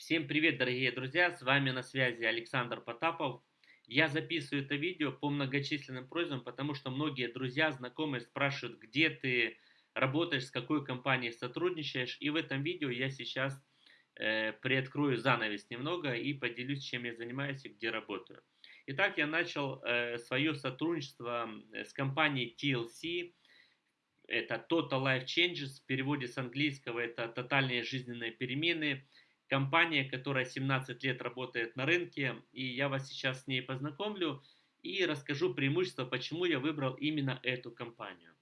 Всем привет, дорогие друзья! С вами на связи Александр Потапов. Я записываю это видео по многочисленным просьбам, потому что многие друзья, знакомые спрашивают, где ты работаешь, с какой компанией сотрудничаешь. И в этом видео я сейчас э, приоткрою занавес немного и поделюсь, чем я занимаюсь и где работаю. Итак, я начал э, свое сотрудничество с компанией TLC. Это Total Life Changes, в переводе с английского это тотальные жизненные перемены – компания, которая 17 лет работает на рынке, и я вас сейчас с ней познакомлю и расскажу преимущества, почему я выбрал именно эту компанию.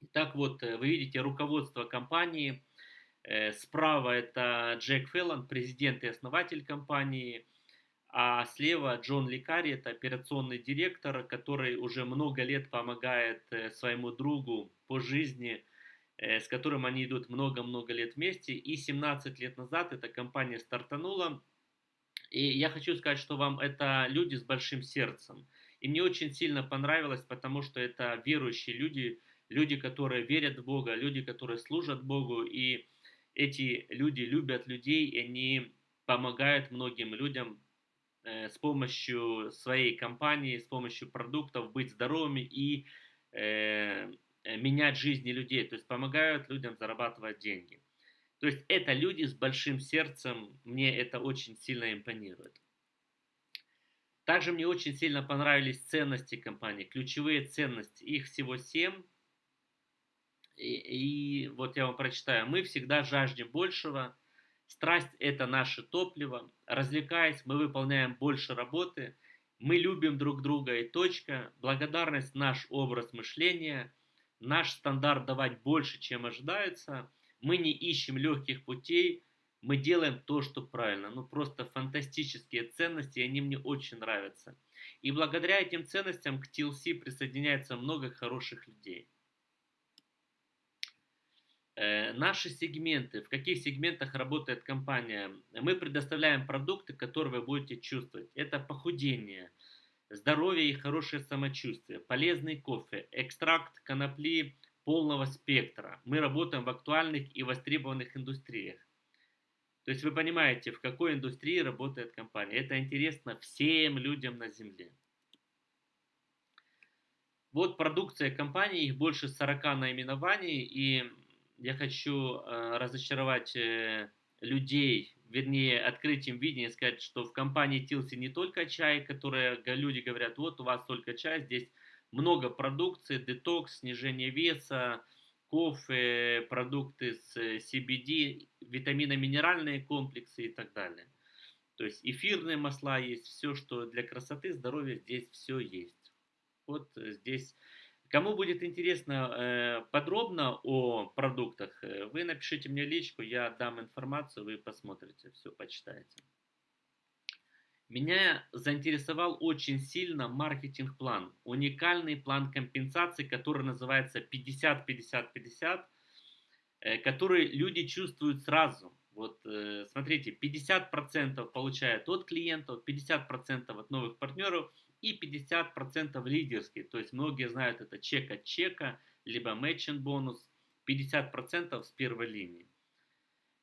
Итак, вот э, вы видите руководство компании. Э, справа это Джек Феллон, президент и основатель компании, а слева Джон Ликари, это операционный директор, который уже много лет помогает э, своему другу по жизни – с которым они идут много-много лет вместе. И 17 лет назад эта компания стартанула. И я хочу сказать, что вам это люди с большим сердцем. И мне очень сильно понравилось, потому что это верующие люди, люди, которые верят в Бога, люди, которые служат Богу. И эти люди любят людей, и они помогают многим людям э, с помощью своей компании, с помощью продуктов быть здоровыми и э, Э, менять жизни людей, то есть помогают людям зарабатывать деньги. То есть это люди с большим сердцем, мне это очень сильно импонирует. Также мне очень сильно понравились ценности компании, ключевые ценности, их всего 7. И, и вот я вам прочитаю. Мы всегда жаждем большего, страсть это наше топливо, развлекаясь, мы выполняем больше работы, мы любим друг друга и точка, благодарность наш образ мышления – наш стандарт давать больше, чем ожидается, мы не ищем легких путей, мы делаем то, что правильно. Ну, просто фантастические ценности, они мне очень нравятся. И благодаря этим ценностям к TLC присоединяется много хороших людей. Э, наши сегменты, в каких сегментах работает компания? Мы предоставляем продукты, которые вы будете чувствовать. Это похудение – здоровье и хорошее самочувствие, полезный кофе, экстракт конопли полного спектра. Мы работаем в актуальных и востребованных индустриях. То есть вы понимаете, в какой индустрии работает компания. Это интересно всем людям на Земле. Вот продукция компании, их больше 40 наименований, и я хочу э, разочаровать э, людей, вернее, открыть им видение, сказать, что в компании Тилси не только чай, которые люди говорят, вот у вас только чай, здесь много продукции, детокс, снижение веса, кофе, продукты с CBD, витаминно-минеральные комплексы и так далее. То есть эфирные масла есть, все, что для красоты, здоровья, здесь все есть. Вот здесь Кому будет интересно э, подробно о продуктах, э, вы напишите мне личку, я дам информацию, вы посмотрите, все почитаете. Меня заинтересовал очень сильно маркетинг-план, уникальный план компенсации, который называется 50-50-50, э, который люди чувствуют сразу. Вот смотрите, 50% получают от клиентов, 50% от новых партнеров – и 50% лидерские. То есть многие знают это чек от чека, либо матчинг бонус, 50% с первой линии.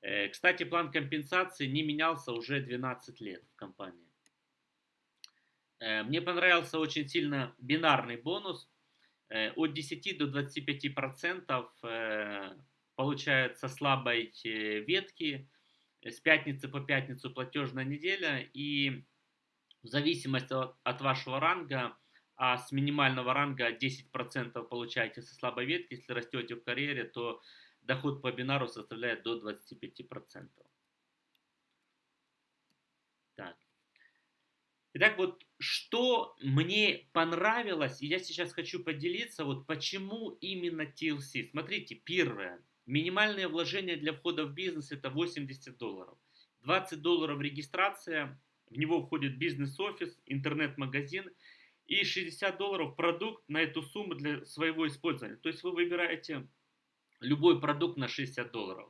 Э, кстати, план компенсации не менялся уже 12 лет в компании. Э, мне понравился очень сильно бинарный бонус. Э, от 10 до 25% получают со слабой ветки. С пятницы по пятницу платежная неделя. И в зависимости от вашего ранга, а с минимального ранга 10% получаете со слабой ветки, если растете в карьере, то доход по бинару составляет до 25%. Так. Итак, вот что мне понравилось, и я сейчас хочу поделиться, вот почему именно TLC. Смотрите, первое. Минимальное вложение для входа в бизнес это 80 долларов. 20 долларов регистрация, в него входит бизнес-офис, интернет-магазин и 60 долларов продукт на эту сумму для своего использования. То есть вы выбираете любой продукт на 60 долларов.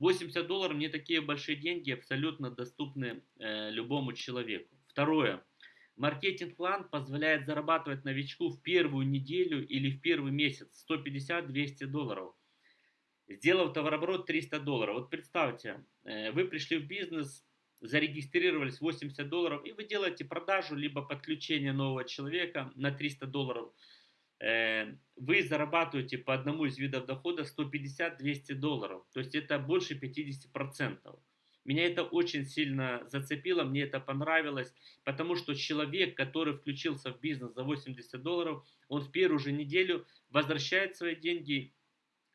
80 долларов не такие большие деньги, абсолютно доступны э, любому человеку. Второе. Маркетинг-план позволяет зарабатывать новичку в первую неделю или в первый месяц 150-200 долларов. сделав товарооборот 300 долларов. Вот представьте, э, вы пришли в бизнес, зарегистрировались 80 долларов, и вы делаете продажу, либо подключение нового человека на 300 долларов. Э, вы зарабатываете по одному из видов дохода 150-200 долларов. То есть это больше 50%. Меня это очень сильно зацепило, мне это понравилось, потому что человек, который включился в бизнес за 80 долларов, он в первую же неделю возвращает свои деньги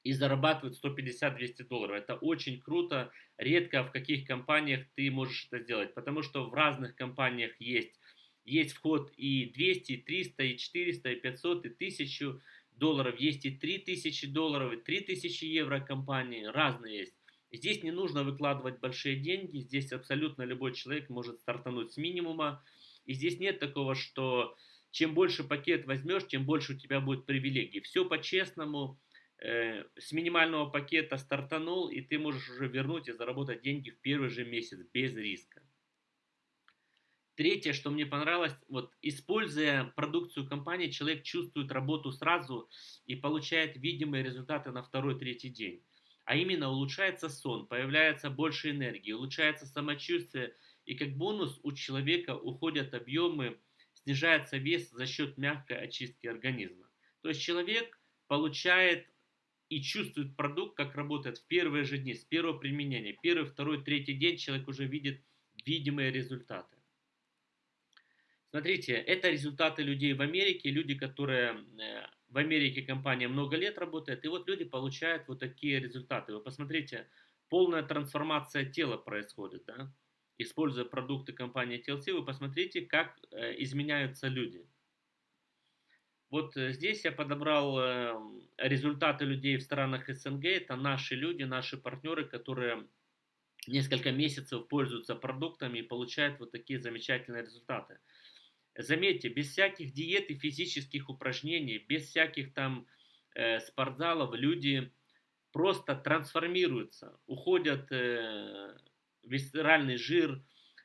и зарабатывает 150-200 долларов. Это очень круто. Редко в каких компаниях ты можешь это сделать, потому что в разных компаниях есть, есть вход и 200, и 300, и 400, и 500, и 1000 долларов, есть и 3000 долларов, и 3000 евро компании, разные есть. Здесь не нужно выкладывать большие деньги, здесь абсолютно любой человек может стартануть с минимума. И здесь нет такого, что чем больше пакет возьмешь, тем больше у тебя будет привилегий. Все по-честному, с минимального пакета стартанул, и ты можешь уже вернуть и заработать деньги в первый же месяц без риска. Третье, что мне понравилось, вот используя продукцию компании, человек чувствует работу сразу и получает видимые результаты на второй-третий день а именно улучшается сон, появляется больше энергии, улучшается самочувствие, и как бонус у человека уходят объемы, снижается вес за счет мягкой очистки организма. То есть человек получает и чувствует продукт, как работает в первые же дни, с первого применения. Первый, второй, третий день человек уже видит видимые результаты. Смотрите, это результаты людей в Америке, люди, которые э, в Америке компания много лет работает, и вот люди получают вот такие результаты. Вы посмотрите, полная трансформация тела происходит, да? Используя продукты компании TLC, вы посмотрите, как э, изменяются люди. Вот э, здесь я подобрал э, результаты людей в странах СНГ. Это наши люди, наши партнеры, которые несколько месяцев пользуются продуктами и получают вот такие замечательные результаты. Заметьте, без всяких диет и физических упражнений, без всяких там э, спортзалов люди просто трансформируются, уходят э, висцеральный жир,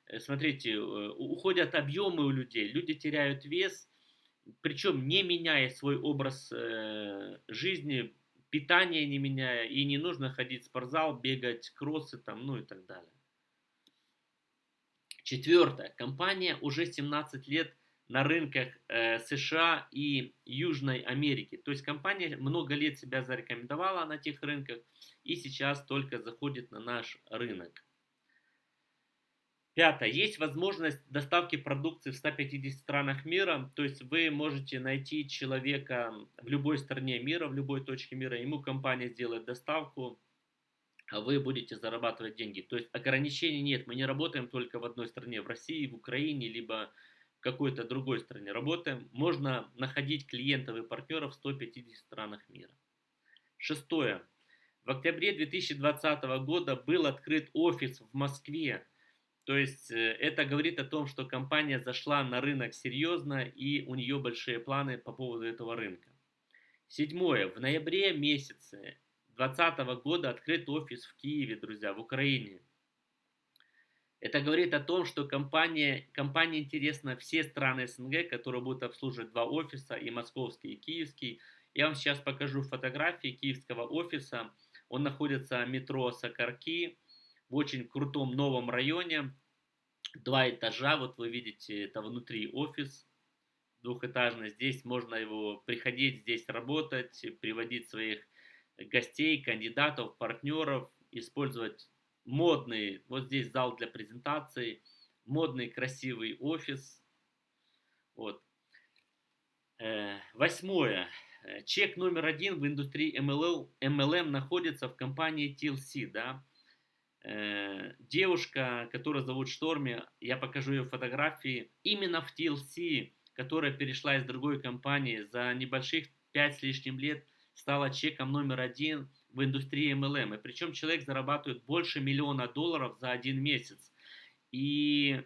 э, смотрите, э, уходят объемы у людей, люди теряют вес, причем не меняя свой образ э, жизни, питание не меняя, и не нужно ходить в спортзал, бегать кроссы там, ну и так далее. Четвертое. Компания уже 17 лет на рынках э, США и Южной Америки. То есть компания много лет себя зарекомендовала на тех рынках и сейчас только заходит на наш рынок. Пятое. Есть возможность доставки продукции в 150 странах мира. То есть вы можете найти человека в любой стране мира, в любой точке мира. Ему компания сделает доставку, а вы будете зарабатывать деньги. То есть ограничений нет. Мы не работаем только в одной стране, в России, в Украине, либо в какой-то другой стране работаем, можно находить клиентов и партнеров в 150 странах мира. Шестое. В октябре 2020 года был открыт офис в Москве. То есть э, это говорит о том, что компания зашла на рынок серьезно и у нее большие планы по поводу этого рынка. Седьмое. В ноябре месяце 2020 года открыт офис в Киеве, друзья, в Украине. Это говорит о том, что компания, компания интересна все страны СНГ, которые будут обслуживать два офиса, и московский, и киевский. Я вам сейчас покажу фотографии киевского офиса. Он находится в метро Сакарки в очень крутом новом районе. Два этажа, вот вы видите, это внутри офис двухэтажный. Здесь можно его приходить, здесь работать, приводить своих гостей, кандидатов, партнеров, использовать модный, вот здесь зал для презентаций, модный красивый офис. Вот. Э, восьмое. Э, чек номер один в индустрии MLM, MLM находится в компании TLC. Да? Э, девушка, которая зовут Шторми, я покажу ее фотографии, именно в TLC, которая перешла из другой компании за небольших 5 с лишним лет, стала чеком номер один в индустрии MLM. И причем человек зарабатывает больше миллиона долларов за один месяц. И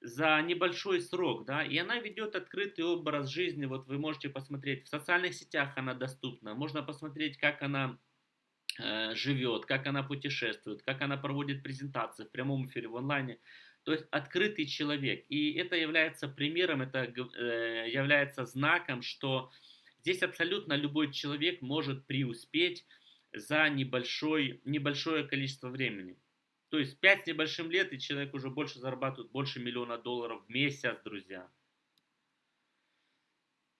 за небольшой срок, да, и она ведет открытый образ жизни, вот вы можете посмотреть, в социальных сетях она доступна, можно посмотреть, как она живет, как она путешествует, как она проводит презентации в прямом эфире, в онлайне, то есть открытый человек, и это является примером, это э, является знаком, что здесь абсолютно любой человек может преуспеть, за небольшой, небольшое количество времени. То есть 5 с небольшим лет, и человек уже больше зарабатывает, больше миллиона долларов в месяц, друзья.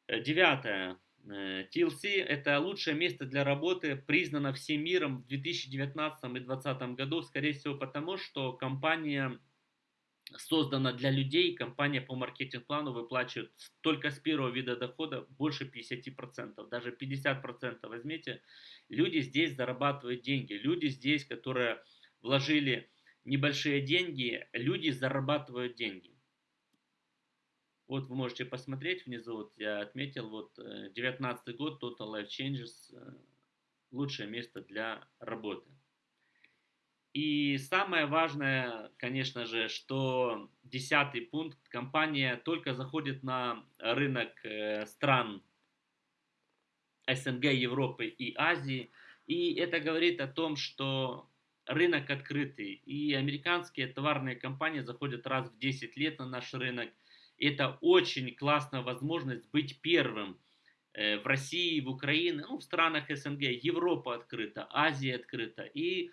Э, девятое. TLC э, – это лучшее место для работы, признано всем миром в 2019 и 2020 году, скорее всего потому, что компания создана для людей, компания по маркетинг-плану выплачивает только с первого вида дохода больше 50%, даже 50% возьмите. Люди здесь зарабатывают деньги, люди здесь, которые вложили небольшие деньги, люди зарабатывают деньги. Вот вы можете посмотреть внизу, вот я отметил, вот 19 э, год, Total Life Changes, э, лучшее место для работы. И самое важное, конечно же, что десятый пункт, компания только заходит на рынок э, стран СНГ, Европы и Азии. И это говорит о том, что рынок открытый. И американские товарные компании заходят раз в 10 лет на наш рынок – это очень классная возможность быть первым э, в России, в Украине, ну, в странах СНГ. Европа открыта, Азия открыта. И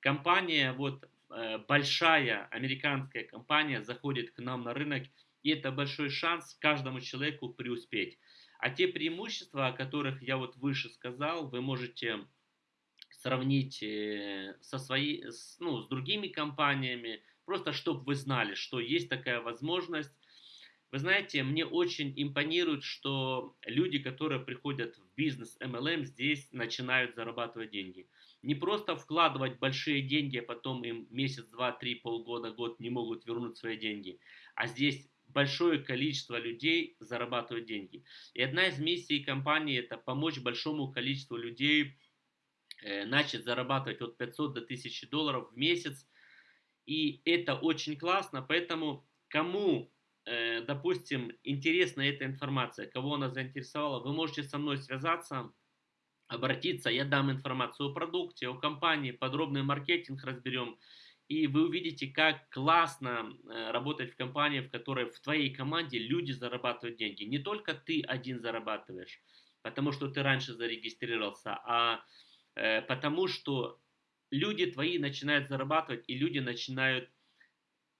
компания, вот э, большая американская компания заходит к нам на рынок, и это большой шанс каждому человеку преуспеть. А те преимущества, о которых я вот выше сказал, вы можете сравнить э, со своей, ну, с другими компаниями, просто чтобы вы знали, что есть такая возможность, вы знаете, мне очень импонирует, что люди, которые приходят в бизнес MLM, здесь начинают зарабатывать деньги. Не просто вкладывать большие деньги, а потом им месяц, два, три, полгода, год не могут вернуть свои деньги. А здесь большое количество людей зарабатывают деньги. И одна из миссий компании это помочь большому количеству людей э, начать зарабатывать от 500 до 1000 долларов в месяц. И это очень классно, поэтому кому допустим, интересна эта информация, кого она заинтересовала, вы можете со мной связаться, обратиться, я дам информацию о продукте, о компании, подробный маркетинг разберем, и вы увидите, как классно э, работать в компании, в которой в твоей команде люди зарабатывают деньги. Не только ты один зарабатываешь, потому что ты раньше зарегистрировался, а э, потому что люди твои начинают зарабатывать, и люди начинают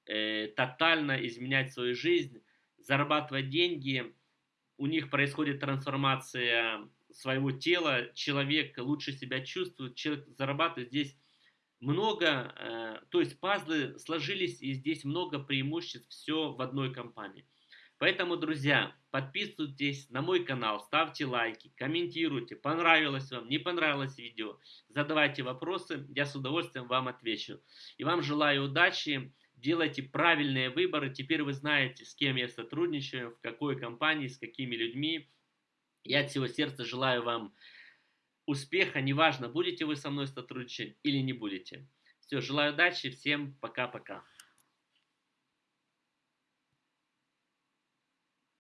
э, тотально изменять свою жизнь, зарабатывать деньги, у них происходит трансформация своего тела, человек лучше себя чувствует, человек зарабатывает здесь много, э, то есть пазлы сложились и здесь много преимуществ, все в одной компании. Поэтому, друзья, подписывайтесь на мой канал, ставьте лайки, комментируйте, понравилось вам, не понравилось видео, задавайте вопросы, я с удовольствием вам отвечу. И вам желаю удачи, делайте правильные выборы. Теперь вы знаете, с кем я сотрудничаю, в какой компании, с какими людьми. Я от всего сердца желаю вам успеха, неважно, будете вы со мной сотрудничать или не будете. Все, желаю удачи, всем пока-пока.